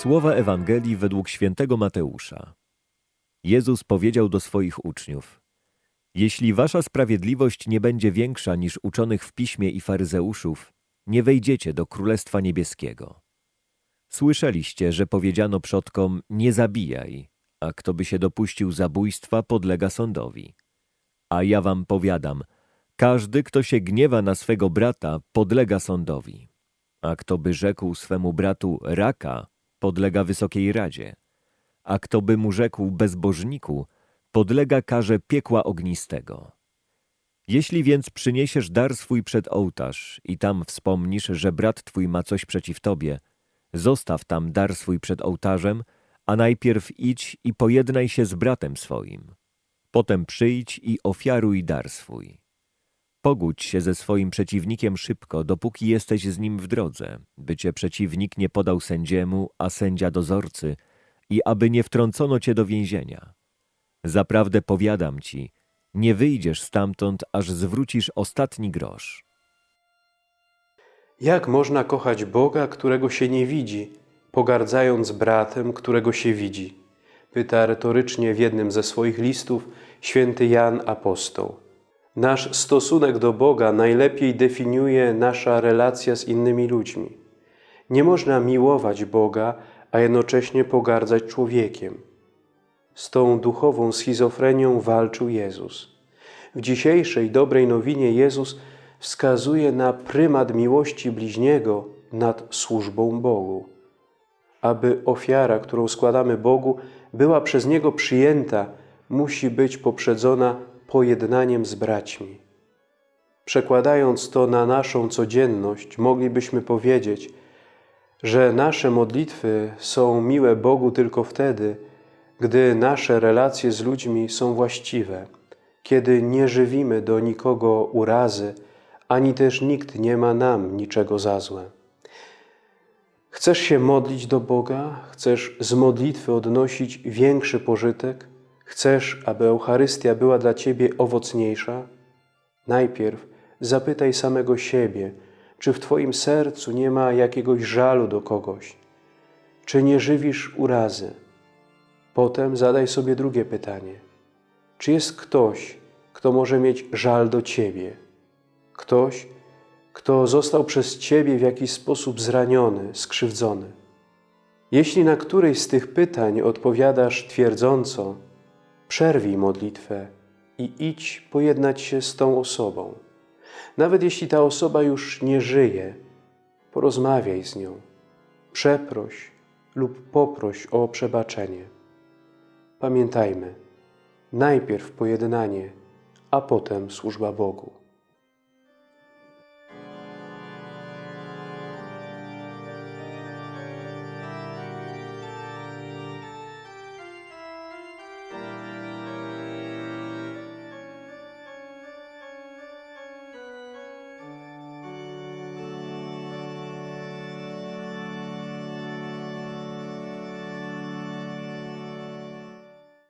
Słowa Ewangelii według świętego Mateusza. Jezus powiedział do swoich uczniów: Jeśli wasza sprawiedliwość nie będzie większa niż uczonych w piśmie i faryzeuszów, nie wejdziecie do Królestwa Niebieskiego. Słyszeliście, że powiedziano przodkom: Nie zabijaj, a kto by się dopuścił zabójstwa, podlega sądowi. A ja wam powiadam: każdy, kto się gniewa na swego brata, podlega sądowi. A kto by rzekł swemu bratu raka, podlega wysokiej radzie. A kto by mu rzekł bezbożniku, podlega karze piekła ognistego. Jeśli więc przyniesiesz dar swój przed ołtarz i tam wspomnisz, że brat twój ma coś przeciw tobie, zostaw tam dar swój przed ołtarzem, a najpierw idź i pojednaj się z bratem swoim. Potem przyjdź i ofiaruj dar swój. Pogódź się ze swoim przeciwnikiem szybko, dopóki jesteś z nim w drodze, by cię przeciwnik nie podał sędziemu, a sędzia dozorcy i aby nie wtrącono cię do więzienia. Zaprawdę powiadam ci, nie wyjdziesz stamtąd, aż zwrócisz ostatni grosz. Jak można kochać Boga, którego się nie widzi, pogardzając bratem, którego się widzi? Pyta retorycznie w jednym ze swoich listów święty Jan Apostoł. Nasz stosunek do Boga najlepiej definiuje nasza relacja z innymi ludźmi. Nie można miłować Boga, a jednocześnie pogardzać człowiekiem. Z tą duchową schizofrenią walczył Jezus. W dzisiejszej dobrej nowinie Jezus wskazuje na prymat miłości bliźniego nad służbą Bogu. Aby ofiara, którą składamy Bogu, była przez Niego przyjęta, musi być poprzedzona pojednaniem z braćmi. Przekładając to na naszą codzienność, moglibyśmy powiedzieć, że nasze modlitwy są miłe Bogu tylko wtedy, gdy nasze relacje z ludźmi są właściwe, kiedy nie żywimy do nikogo urazy, ani też nikt nie ma nam niczego za złe. Chcesz się modlić do Boga? Chcesz z modlitwy odnosić większy pożytek? Chcesz, aby Eucharystia była dla Ciebie owocniejsza? Najpierw zapytaj samego siebie, czy w Twoim sercu nie ma jakiegoś żalu do kogoś, czy nie żywisz urazy. Potem zadaj sobie drugie pytanie. Czy jest ktoś, kto może mieć żal do Ciebie? Ktoś, kto został przez Ciebie w jakiś sposób zraniony, skrzywdzony? Jeśli na któreś z tych pytań odpowiadasz twierdząco, przerwij modlitwę i idź pojednać się z tą osobą. Nawet jeśli ta osoba już nie żyje, porozmawiaj z nią, przeproś lub poproś o przebaczenie. Pamiętajmy, najpierw pojednanie, a potem służba Bogu.